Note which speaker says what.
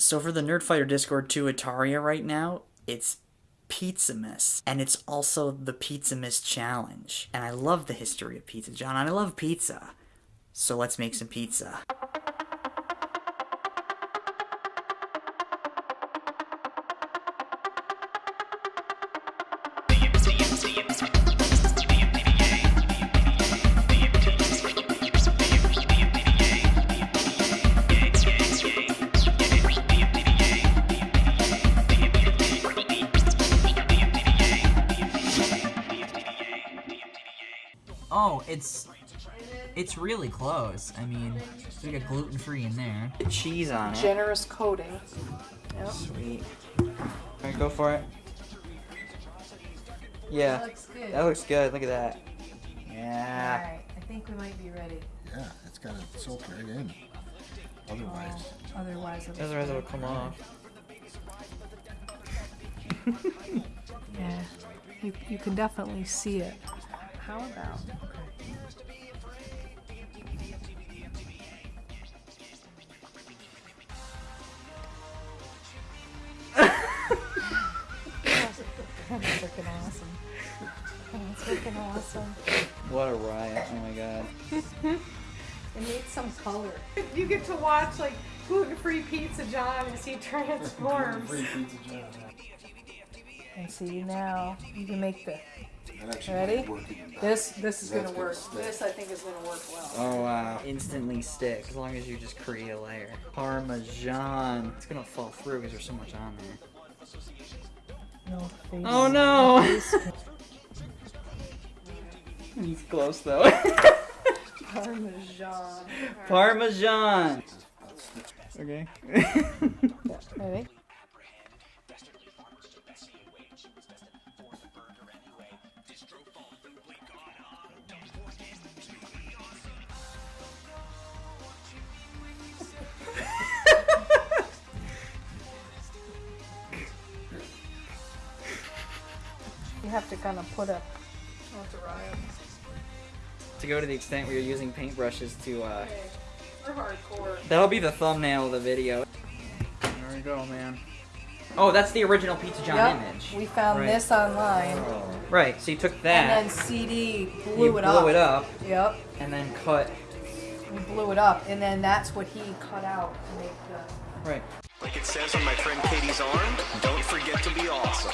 Speaker 1: So for the Nerdfighter Discord 2 Ataria right now, it's Pizzamas, and it's also the Pizzamas Challenge. And I love the history of pizza, John, and I love pizza. So let's make some pizza.
Speaker 2: Oh, it's it's really close. I mean, we got gluten free in there.
Speaker 1: Get cheese on it.
Speaker 3: Generous coating. Yep.
Speaker 1: Sweet. Alright, go for it. Yeah,
Speaker 3: looks good.
Speaker 1: that looks good. Look at that. Yeah.
Speaker 3: Alright, I think we might be ready.
Speaker 4: Yeah, it's got to soak right in. Otherwise, oh,
Speaker 3: Otherwise, it'll
Speaker 1: Otherwise it'll come off.
Speaker 3: Yeah, you, you can definitely see it. How about? That's freaking awesome. That's freaking awesome.
Speaker 1: What a riot. Oh my god.
Speaker 3: It needs some color. You get to watch like gluten-free pizza John as he transforms. And see now you can make the
Speaker 4: that actually
Speaker 3: Ready?
Speaker 4: might work even better.
Speaker 3: this this is
Speaker 4: That's
Speaker 3: gonna
Speaker 4: gonna
Speaker 3: work.
Speaker 4: stick.
Speaker 3: This I think is gonna work well.
Speaker 1: Oh wow. Instantly stick as long as you just create a layer. Parmesan. It's gonna fall through because there's so much on there.
Speaker 3: No.
Speaker 1: Oh no!
Speaker 3: Face
Speaker 1: He's close though.
Speaker 3: Parmesan.
Speaker 1: Parmesan. Okay.
Speaker 3: Ready? You have to kind of put a.
Speaker 1: to go to the extent where you're using paintbrushes to uh
Speaker 3: We're hardcore.
Speaker 1: That'll be the thumbnail of the video. There we go, man. Oh, that's the original Pizza John
Speaker 3: Yep,
Speaker 1: image.
Speaker 3: we found
Speaker 1: Right.
Speaker 3: this online,
Speaker 1: Right, so you took that.
Speaker 3: and then CD blew
Speaker 1: you
Speaker 3: it
Speaker 1: blew
Speaker 3: up.
Speaker 1: it up,
Speaker 3: Yep,
Speaker 1: and then cut.
Speaker 3: we blew it up, and then that's what he cut out to make the.
Speaker 1: Right.
Speaker 5: Like it says on my friend Katie's arm, don't forget to be awesome.